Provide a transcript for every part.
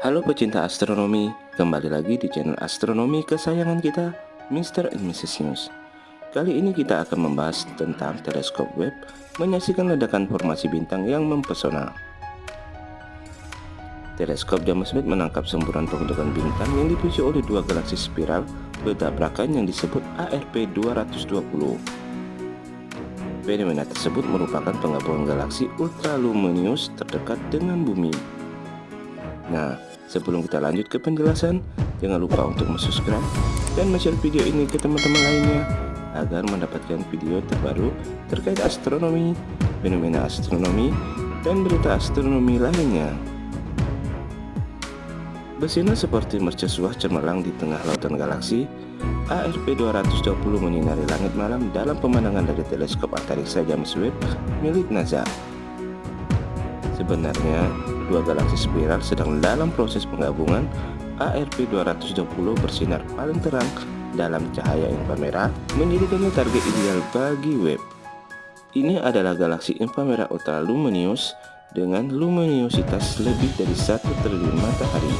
Halo pecinta astronomi, kembali lagi di channel astronomi kesayangan kita, Mr. and Mrs. News. Kali ini kita akan membahas tentang teleskop Webb menyaksikan ledakan formasi bintang yang mempesona. Teleskop James Webb menangkap semburan pembentukan bintang yang dipicu oleh dua galaksi spiral bertabrakan yang disebut ARP 220. Fenomena tersebut merupakan penggabungan galaksi ultraluminous terdekat dengan bumi. Nah, Sebelum kita lanjut ke penjelasan, jangan lupa untuk subscribe dan share video ini ke teman-teman lainnya agar mendapatkan video terbaru terkait astronomi, fenomena astronomi, dan berita astronomi lainnya. Bersinar seperti mercusuar cemerlang di tengah lautan galaksi, ARP 220 menyinari langit malam dalam pemandangan dari teleskop antariksa James Webb milik NASA. Sebenarnya, dua galaksi spiral sedang dalam proses penggabungan ARP 220 bersinar paling terang dalam cahaya inframerah menjadikannya target ideal bagi Webb. Ini adalah galaksi inframerah ultraluminous dengan luminositas lebih dari 1 triliun matahari.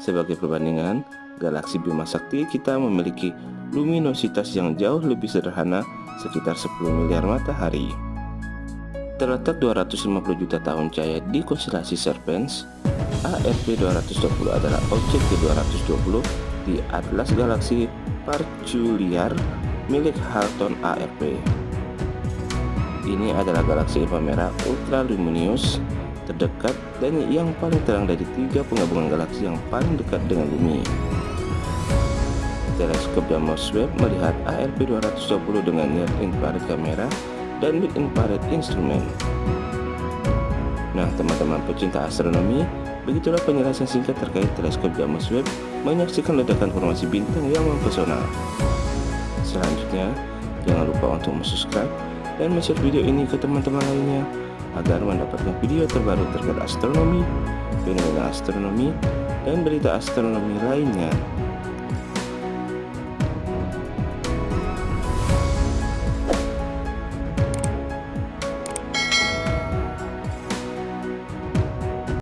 Sebagai perbandingan, galaksi Bima Sakti kita memiliki luminositas yang jauh lebih sederhana sekitar 10 miliar matahari. Terletak 250 juta tahun cahaya di konstelasi Serpens, ARP 220 adalah objek ke-220 di atlas galaksi Parculiar milik Halton ARP. Ini adalah galaksi inframerah ultraluminous terdekat dan yang paling terang dari tiga penggabungan galaksi yang paling dekat dengan bumi. Teleskop James Webb melihat ARP 220 dengan near infrared kamera dan mid infrared instrument. Nah, teman-teman pecinta astronomi, begitulah penjelasan singkat terkait teleskop James Webb menyaksikan ledakan formasi bintang yang mempesona. Selanjutnya, jangan lupa untuk subscribe dan share video ini ke teman-teman lainnya agar mendapatkan video terbaru terkait astronomi, fenomena astronomi, dan berita astronomi lainnya.